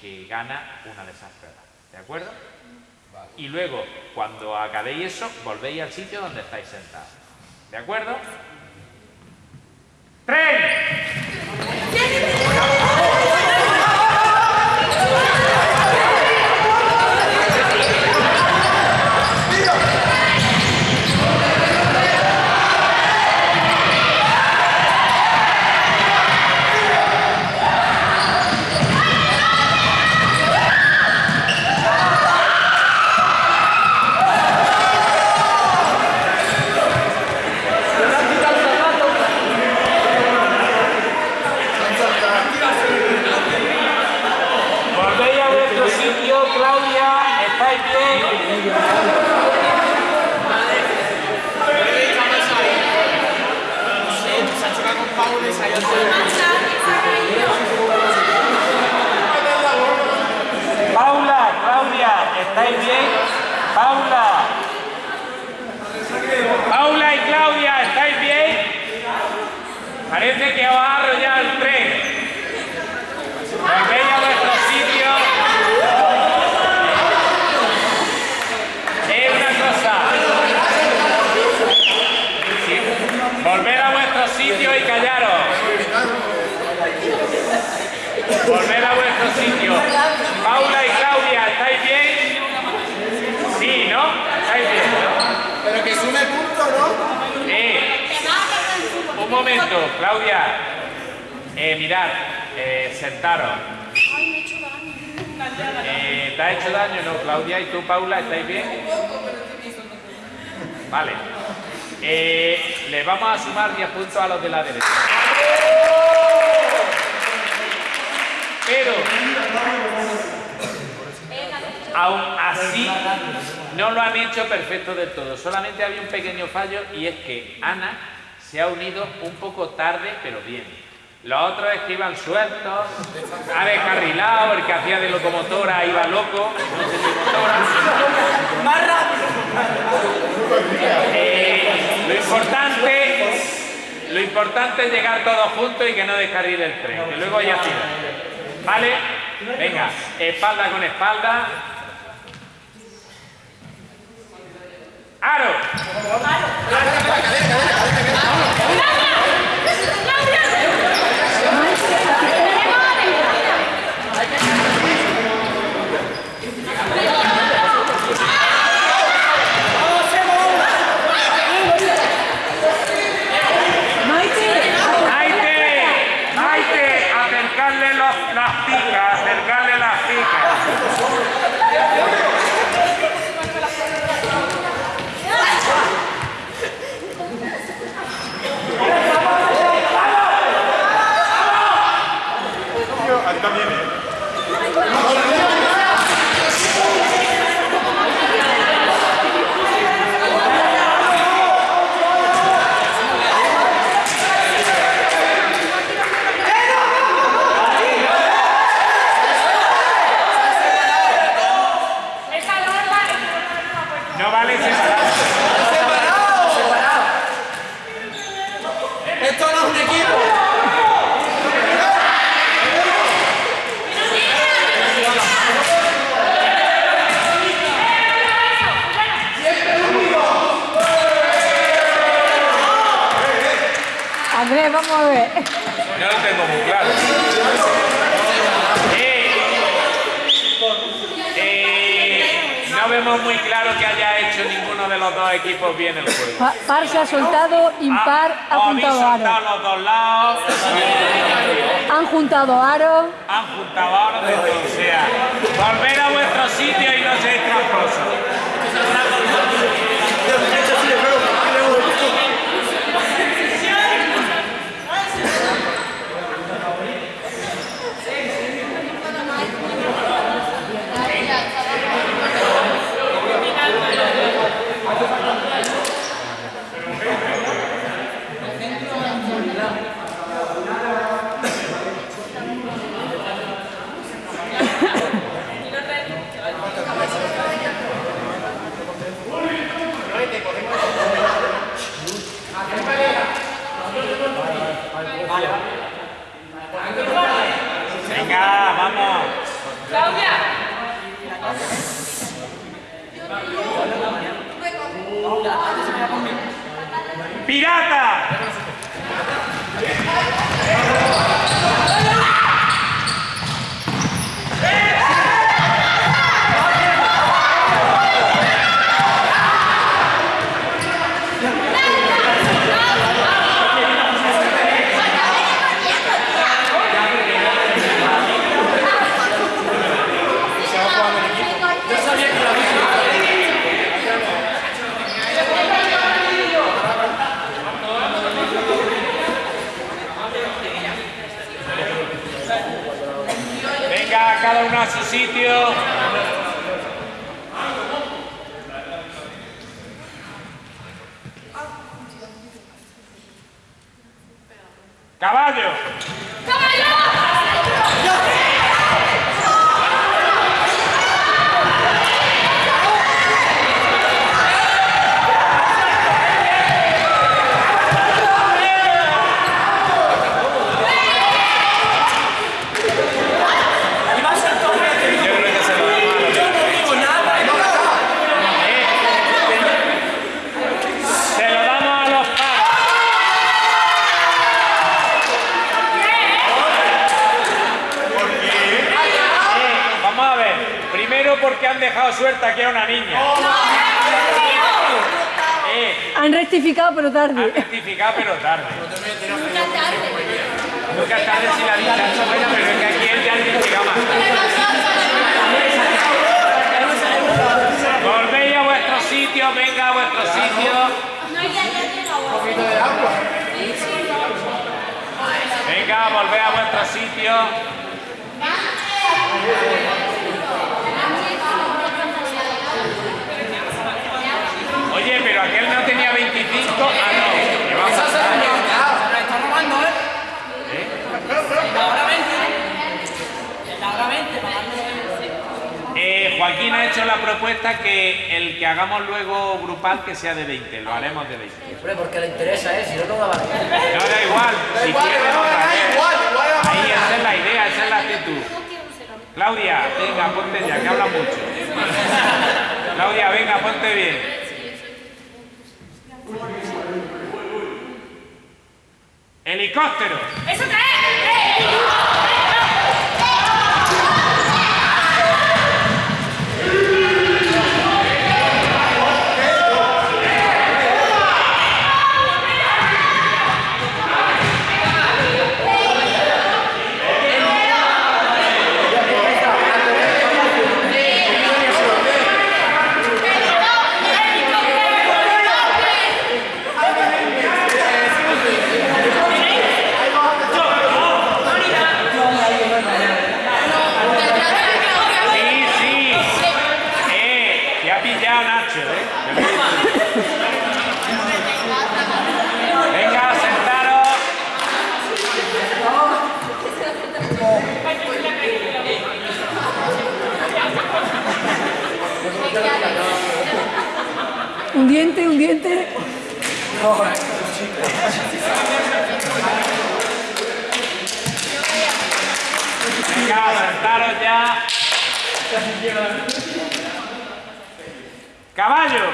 que gana una de esas pruebas. ¿De acuerdo? Y luego, cuando acabéis eso, volvéis al sitio donde estáis sentados. ¿De acuerdo? ¡Tres! Paula, Claudia, ¿estáis bien? Paula. Paula y Claudia, ¿estáis bien? Parece que va a arrollar el tren. Volver a vuestro sitio y callaros. Volver a vuestro sitio. Paula y Claudia, ¿estáis bien? Sí, ¿no? ¿Estáis bien? ¿no? Pero que sume punto, ¿no? Sí. Un momento, Claudia. Eh, mirad, eh, sentaros. Eh, ¿Te ha hecho daño, no, Claudia? ¿Y tú, Paula, estáis bien? Vale. Eh, le vamos a sumar 10 puntos a los de la derecha. Pero, aún así, no lo han hecho perfecto del todo. Solamente había un pequeño fallo y es que Ana se ha unido un poco tarde, pero bien. Los otros es que iban sueltos, ha descarrilado, el que hacía de locomotora iba loco, no sé si motora. importante es llegar todos juntos y que no descarrile el tren. Y luego ya tira. ¿Vale? Venga, espalda con espalda. ¡Aro! ¡Aro! ver, vamos a ver. Yo lo tengo muy claro. Eh, eh, no vemos muy claro que haya hecho ninguno de los dos equipos bien el juego. Par se ha soltado, ah, impar ah, ha juntado aro. Han juntado aro. Han juntado aro, o sea, volver a vuestro sitio y no seáis tramposos. ¡Pirata! Sitio. Primero porque han dejado suelta aquí a una niña. Eh, Han rectificado, pero han tarde. rectificado pero tarde. Nunca es tarde si la dicha es buena, pero es que aquí él ya ha rectificado más. Volvéis a vuestro sitio, venga a vuestro sitio. Venga, volvé a vuestro sitio. Oye, pero aquel no tenía 25. Ah, no. que vamos a hacer? Eh, Joaquín ha hecho la propuesta que el que hagamos luego grupal que sea de 20. Lo haremos de 20. Hombre, porque le interesa, ¿eh? Si no, no va a valer. No da igual. Si quieren otra vez. Ahí esa es la idea, esa es la actitud. Claudia, venga, ponte ya, que habla mucho. Claudia, venga, ponte bien. Helicóptero. ¡Eso trae sí. Eh, te ha pillado Nacho, ¿eh? Venga, sentaros. Un diente, un diente. Venga, sentaros ya. Caballo.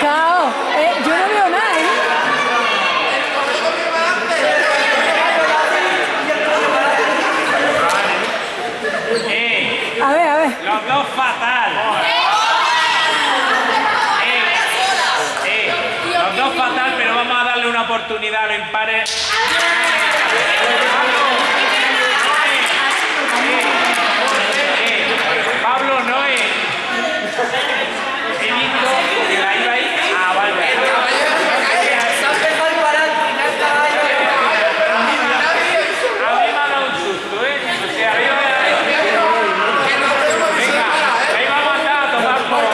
Cao. Eh, yo no veo nada, ¿eh? Eh, A ver, a ver. los dos fatal. Eh, eh, los dos fatal, pero vamos a darle una oportunidad a los impares. Eh, Pablo no es. He visto que la iba ahí. Ah, vale. Se ha empezado a parar al final, caballo. A mí me ha dado un susto, ¿eh? O sea, arriba de la Venga, ahí vamos a andar a tomar por.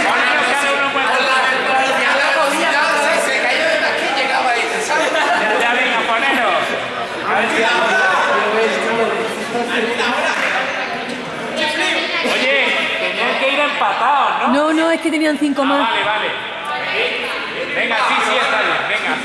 Poneros cada uno en vuestro Ya, ya, venga, poneros. A ver si Oye, tenían que ir empatados, ¿no? No, no, es que tenían cinco Ah, más. vale, vale. Venga, sí, sí, está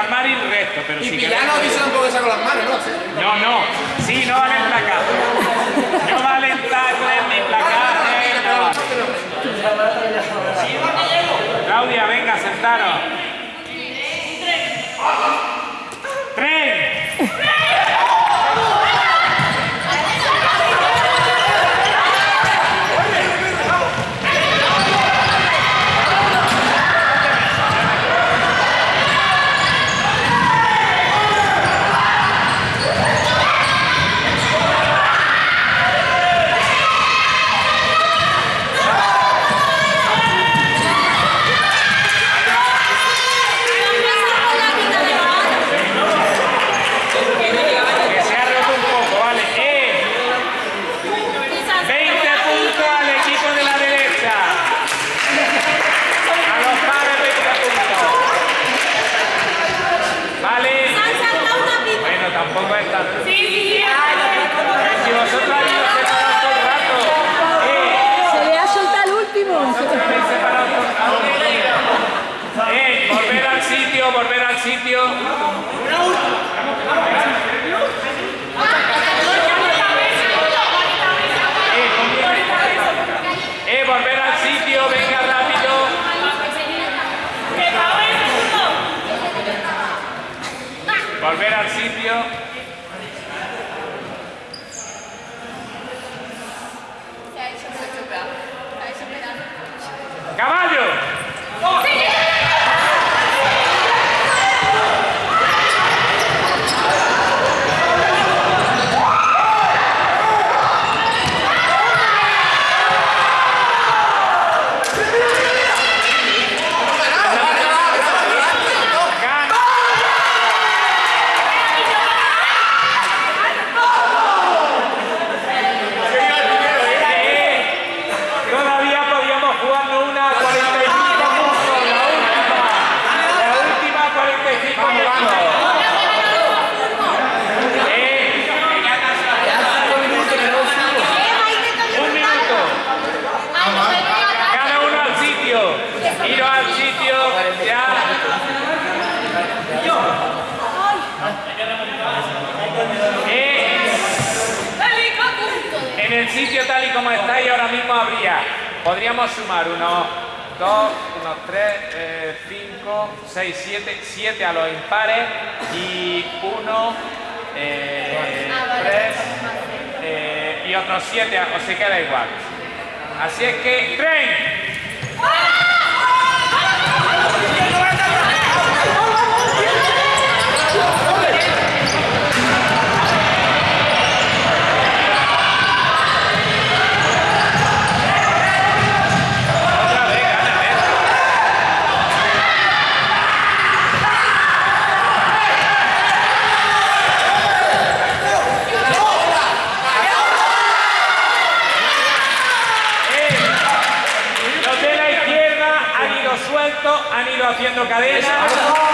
armar y el resto, pero y si querés... no avisa tampoco que saco las manos, ¿no? Sí. No, no. Sí, no valen placares. No valen tacles ni placares. No vale. Claudia, venga, sentaros. ¡Tren! ¡Tren! Podríamos sumar unos 2, unos 3, 5, 6, 7, 7 a los impares y 1, 3 eh, eh, y otros 7, o se queda igual. Así es que, ¡tren! haciendo cadena.